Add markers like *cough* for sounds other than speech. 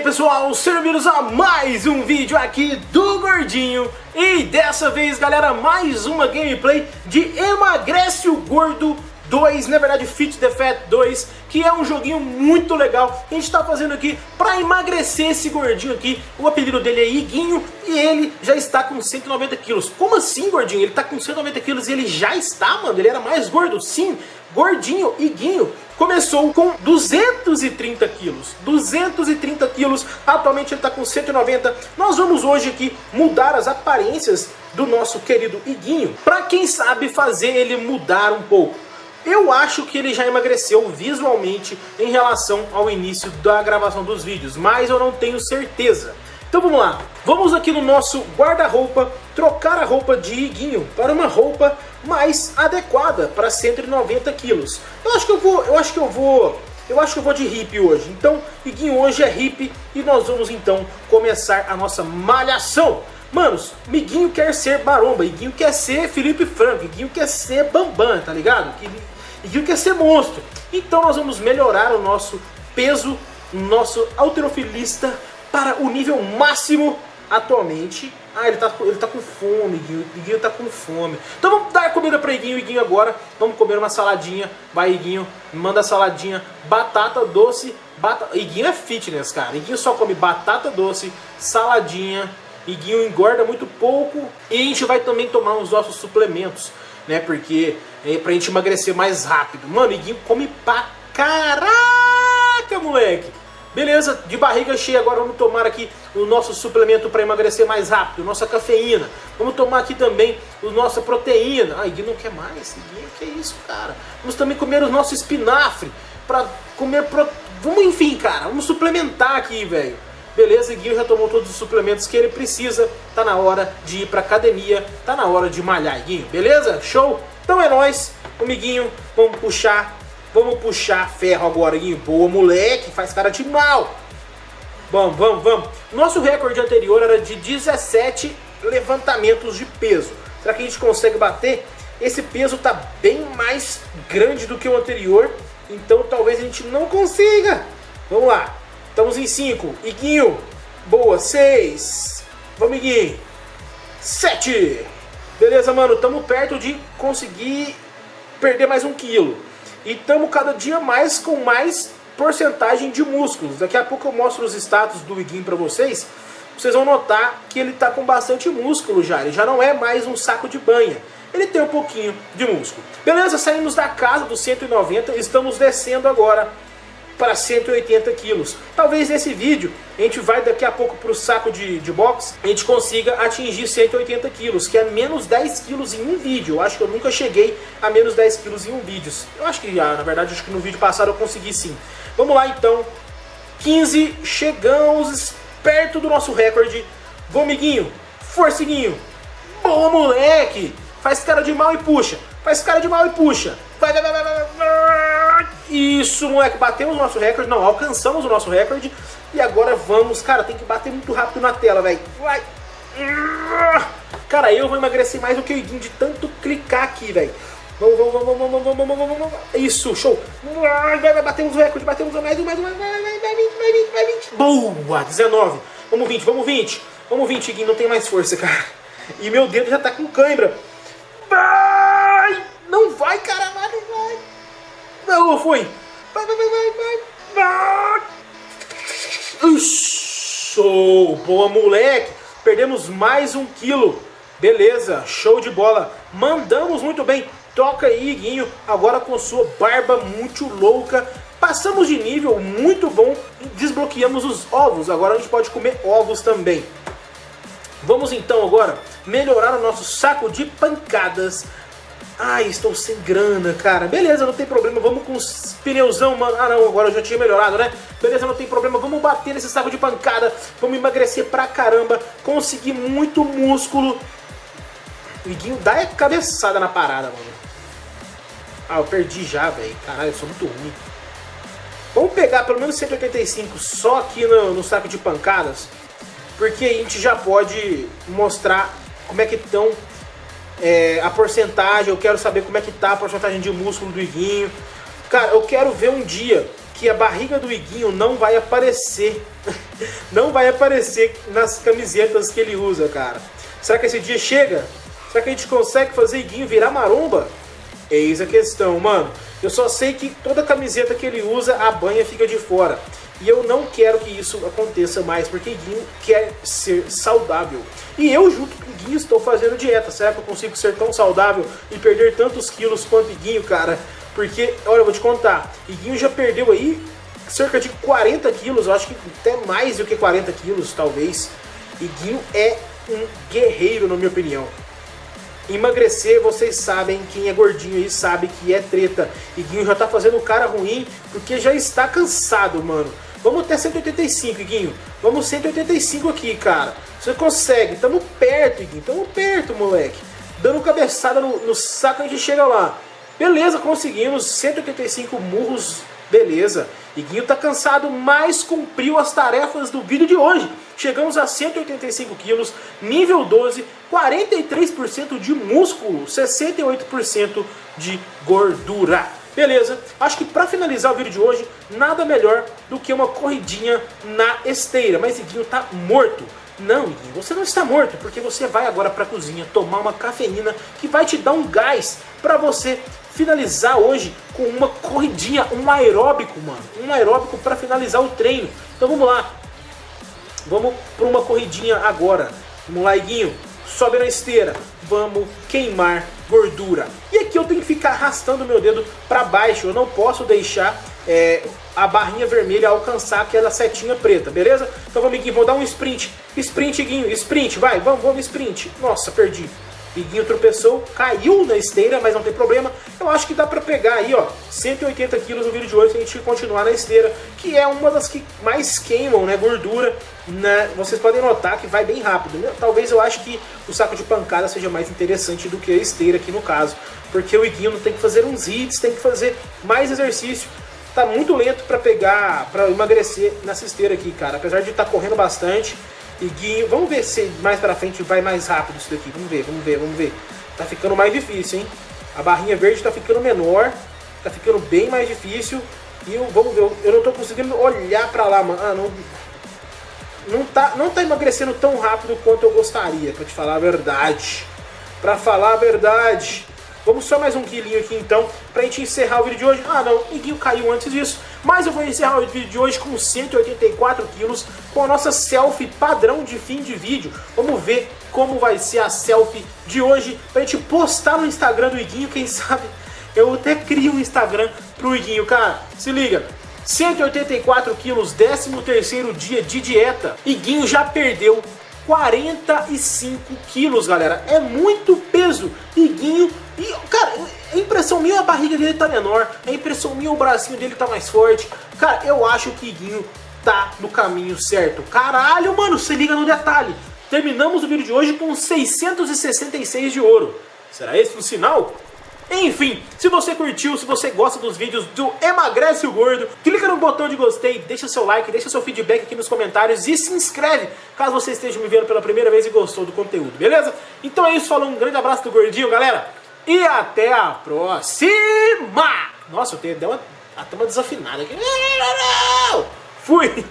aí pessoal, sejam bem-vindos a mais um vídeo aqui do Gordinho. E dessa vez galera, mais uma gameplay de Emagrece o Gordo 2, na verdade Fit the Fat 2 Que é um joguinho muito legal a gente tá fazendo aqui pra emagrecer esse gordinho aqui O apelido dele é Iguinho e ele já está com 190 quilos Como assim gordinho? Ele tá com 190 quilos e ele já está, mano? Ele era mais gordo? Sim, gordinho, Iguinho começou com 230 quilos. 230 quilos, atualmente ele está com 190. Nós vamos hoje aqui mudar as aparências do nosso querido Iguinho, para quem sabe fazer ele mudar um pouco. Eu acho que ele já emagreceu visualmente em relação ao início da gravação dos vídeos, mas eu não tenho certeza. Então vamos lá, vamos aqui no nosso guarda-roupa trocar a roupa de Iguinho para uma roupa mais adequada para 190 quilos. Eu acho que eu vou, eu acho que eu vou, eu acho que eu vou de hippie hoje. Então Iguinho hoje é hippie e nós vamos então começar a nossa malhação. Manos, Miguinho quer ser maromba, Iguinho quer ser Felipe Franco, Iguinho quer ser Bambam, tá ligado? Iguinho quer ser monstro. Então nós vamos melhorar o nosso peso, nosso alterofilista para o nível máximo atualmente. Ah, ele tá, ele tá com fome, Iguinho. Iguinho tá com fome. Então vamos dar comida para Iguinho, Iguinho agora. Vamos comer uma saladinha. Vai, Iguinho. Manda saladinha. Batata doce. Iguinho é fitness, cara. Iguinho só come batata doce, saladinha. Iguinho engorda muito pouco. E a gente vai também tomar os nossos suplementos, né? Porque é pra gente emagrecer mais rápido. Mano, Iguinho come pra caraca, moleque. Beleza, de barriga cheia, agora vamos tomar aqui o nosso suplemento para emagrecer mais rápido, nossa cafeína. Vamos tomar aqui também a nossa proteína. Ah, Gui não quer mais, Gui, que é isso, cara. Vamos também comer o nosso espinafre para comer... Pro... Vamos, enfim, cara, vamos suplementar aqui, velho. Beleza, Gui já tomou todos os suplementos que ele precisa. Tá na hora de ir pra academia, tá na hora de malhar, Guinho. Beleza? Show? Então é nóis, amiguinho, vamos puxar Vamos puxar ferro agora, Guinho. Boa, moleque. Faz cara de mal. Vamos, vamos, vamos. Nosso recorde anterior era de 17 levantamentos de peso. Será que a gente consegue bater? Esse peso tá bem mais grande do que o anterior. Então talvez a gente não consiga. Vamos lá. Estamos em 5. Iguinho. Boa. 6. Vamos, Iguinho. 7. Beleza, mano. Estamos perto de conseguir perder mais um quilo. E estamos cada dia mais com mais porcentagem de músculos. Daqui a pouco eu mostro os status do Iguinho para vocês. Vocês vão notar que ele está com bastante músculo já. Ele já não é mais um saco de banha. Ele tem um pouquinho de músculo. Beleza, saímos da casa dos 190, estamos descendo agora para 180 quilos. Talvez nesse vídeo, a gente vai daqui a pouco para o saco de, de boxe, a gente consiga atingir 180 quilos, que é menos 10 quilos em um vídeo. Eu acho que eu nunca cheguei a menos 10 quilos em um vídeo. Eu acho que, na verdade, acho que no vídeo passado eu consegui sim. Vamos lá então, 15, chegamos perto do nosso recorde. Vamos, amiguinho, forciguinho. Boa, moleque! Faz cara de mal e puxa. Faz cara de mal e puxa. Vai, vai, vai, vai, vai. Isso, moleque, batemos o nosso recorde, não, alcançamos o nosso recorde. E agora vamos, cara, tem que bater muito rápido na tela, velho. Vai. Cara, eu vou emagrecer mais do que o Iguinho de tanto clicar aqui, velho. Vamos, vamos, vamos, vamos, vamos, vamos, vamos, vamos, Isso, show. Vai, vai, batemos o recorde, batemos mais um, mais um, um, vai, vai, vai, 20, vai, 20, vai, 20. Boa, 19. Vamos 20, vamos 20. Vamos 20, Iguinho, não tem mais força, cara. E meu dedo já tá com cãibra. Vai! Não vai, cara, vai, não vai. Não, foi. Vai, vai, vai, vai, vai. Show. Boa, moleque. Perdemos mais um quilo. Beleza, show de bola. Mandamos muito bem. Toca aí, Guinho, agora com sua barba muito louca. Passamos de nível, muito bom. Desbloqueamos os ovos. Agora a gente pode comer ovos também. Vamos então agora melhorar o nosso saco de pancadas Ai, estou sem grana, cara. Beleza, não tem problema. Vamos com os pneuzão, mano. Ah, não, agora eu já tinha melhorado, né? Beleza, não tem problema. Vamos bater nesse saco de pancada. Vamos emagrecer pra caramba. Conseguir muito músculo. O Iguinho dá a cabeçada na parada, mano. Ah, eu perdi já, velho. Caralho, eu sou muito ruim. Vamos pegar pelo menos 185 só aqui no, no saco de pancadas. Porque a gente já pode mostrar como é que estão é, a porcentagem, eu quero saber como é que tá a porcentagem de músculo do Iguinho. Cara, eu quero ver um dia que a barriga do Iguinho não vai aparecer. *laughs* não vai aparecer nas camisetas que ele usa, cara. Será que esse dia chega? Será que a gente consegue fazer Iguinho virar maromba? Eis a questão, mano. Eu só sei que toda camiseta que ele usa, a banha fica de fora. E eu não quero que isso aconteça mais, porque Guinho quer ser saudável. E eu, junto com Guinho, estou fazendo dieta. Será que eu consigo ser tão saudável e perder tantos quilos quanto Guinho, cara? Porque, olha, eu vou te contar, Guinho já perdeu aí cerca de 40 quilos, eu acho que até mais do que 40 quilos, talvez. Guinho é um guerreiro, na minha opinião. Emagrecer, vocês sabem, quem é gordinho aí sabe que é treta. E Guinho já tá fazendo cara ruim porque já está cansado, mano. Vamos até 185, Guinho. Vamos 185 aqui, cara. Você consegue. Tamo perto, Guinho. Tamo perto, moleque. Dando cabeçada no, no saco, a gente chega lá. Beleza, conseguimos. 185 murros. Beleza. Guinho tá cansado, mas cumpriu as tarefas do vídeo de hoje. Chegamos a 185 quilos, nível 12, 43% de músculo, 68% de gordura. Beleza, acho que para finalizar o vídeo de hoje, nada melhor do que uma corridinha na esteira. Mas Iguinho tá morto. Não, Iguinho, você não está morto, porque você vai agora para a cozinha tomar uma cafeína que vai te dar um gás para você finalizar hoje com uma corridinha, um aeróbico, mano. Um aeróbico para finalizar o treino. Então vamos lá. Vamos para uma corridinha agora. Vamos lá, Iguinho. Sobe na esteira. Vamos queimar gordura. E aqui eu tenho que ficar arrastando meu dedo para baixo. Eu não posso deixar é, a barrinha vermelha alcançar aquela setinha preta, beleza? Então vamos, Iguinho, vou dar um sprint. Sprint, Iguinho, sprint, vai, vamos, vamos, sprint. Nossa, perdi. Iguinho tropeçou, caiu na esteira, mas não tem problema. Eu acho que dá pra pegar aí, ó, 180 quilos no vídeo de hoje se a gente continuar na esteira, que é uma das que mais queimam, né, gordura. Né? Vocês podem notar que vai bem rápido. Né? Talvez eu acho que o saco de pancada seja mais interessante do que a esteira aqui no caso. Porque o Iguinho não tem que fazer uns hits, tem que fazer mais exercício. Tá muito lento pra pegar, pra emagrecer nessa esteira aqui, cara. Apesar de estar tá correndo bastante, Iguinho, vamos ver se mais pra frente vai mais rápido isso daqui. Vamos ver, vamos ver, vamos ver. Tá ficando mais difícil, hein? A barrinha verde tá ficando menor. Tá ficando bem mais difícil. E eu, vamos ver, eu não tô conseguindo olhar pra lá, mano. Ah, não... Não tá, não tá emagrecendo tão rápido quanto eu gostaria, pra te falar a verdade. Pra falar a verdade. Vamos só mais um quilinho aqui então, pra gente encerrar o vídeo de hoje. Ah não, Iguinho caiu antes disso. Mas eu vou encerrar o vídeo de hoje com 184 quilos, com a nossa selfie padrão de fim de vídeo. Vamos ver como vai ser a selfie de hoje, pra gente postar no Instagram do Iguinho, quem sabe eu até crio um Instagram pro Iguinho, cara. Se liga, 184 quilos, 13 terceiro dia de dieta. Iguinho já perdeu 45 quilos, galera. É muito peso. Iguinho. E, cara, a impressão minha a barriga dele tá menor. A impressão minha o bracinho dele tá mais forte. Cara, eu acho que Iguinho tá no caminho certo. Caralho, mano, se liga no detalhe. Terminamos o vídeo de hoje com 666 de ouro. Será esse o sinal? Enfim, se você curtiu, se você gosta dos vídeos do Emagrece o Gordo, clica no botão de gostei, deixa seu like, deixa seu feedback aqui nos comentários e se inscreve caso você esteja me vendo pela primeira vez e gostou do conteúdo, beleza? Então é isso, falou, um grande abraço do Gordinho, galera, e até a próxima! Nossa, eu tenho, deu uma, até uma desafinada aqui. *laughs* Fui!